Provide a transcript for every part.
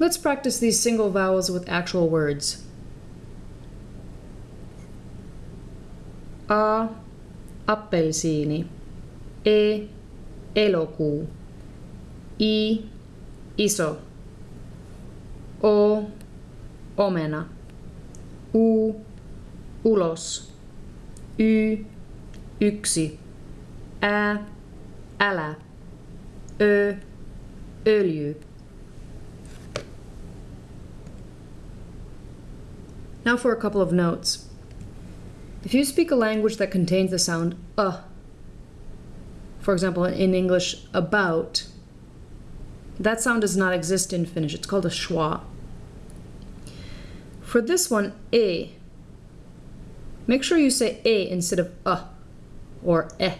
Let's practice these single vowels with actual words. A. Appelsiini. E. Elokuu. I. Iso. O. Omena. U. Ulos. Y. Yksi. Ä. Älä. Ö. Öljy. Now for a couple of notes. If you speak a language that contains the sound uh, for example, in English, about, that sound does not exist in Finnish. It's called a schwa. For this one, a, make sure you say a instead of uh or eh.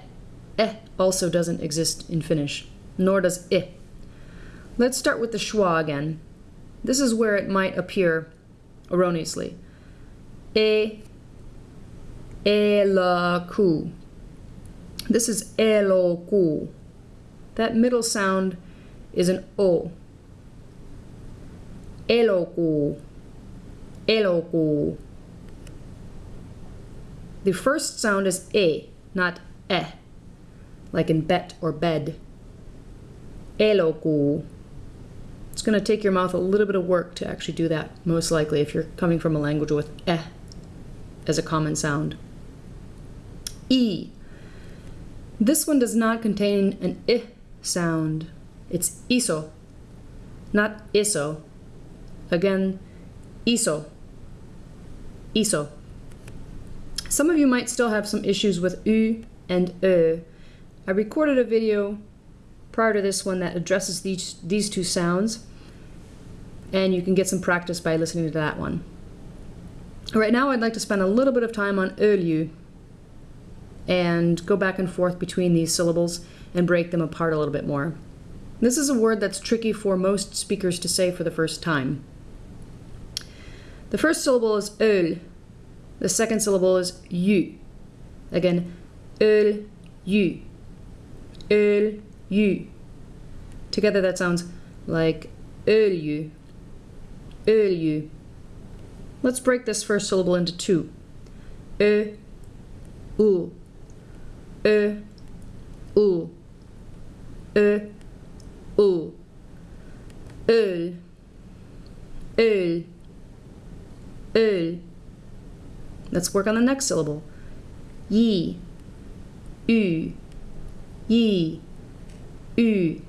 Eh also doesn't exist in Finnish, nor does i. Let's start with the schwa again. This is where it might appear erroneously. E, eloku. This is eloku. That middle sound is an o. Eloku. Eloku. The first sound is e, not e, like in bet or bed. Eloku. It's going to take your mouth a little bit of work to actually do that, most likely, if you're coming from a language with eh as a common sound. E. This one does not contain an I sound. It's iso, not iso. Again, iso, iso. Some of you might still have some issues with u and ö. I recorded a video prior to this one that addresses these, these two sounds, and you can get some practice by listening to that one. Right now I'd like to spend a little bit of time on öljy and go back and forth between these syllables and break them apart a little bit more. This is a word that's tricky for most speakers to say for the first time. The first syllable is öl. The second syllable is you. Again, öl, you. Öl, you. Together that sounds like öljy, öljy. Let's break this first syllable into two. Ö, u. Ö, u. Ö, u. Öl. Öl. Öl. Let's work on the next syllable. Yi. Ü. Yi. Ü.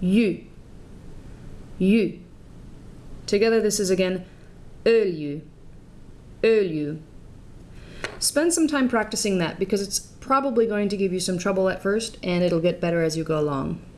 Yu. Yu. Together this is again öljy, öljy. Spend some time practicing that because it's probably going to give you some trouble at first and it'll get better as you go along.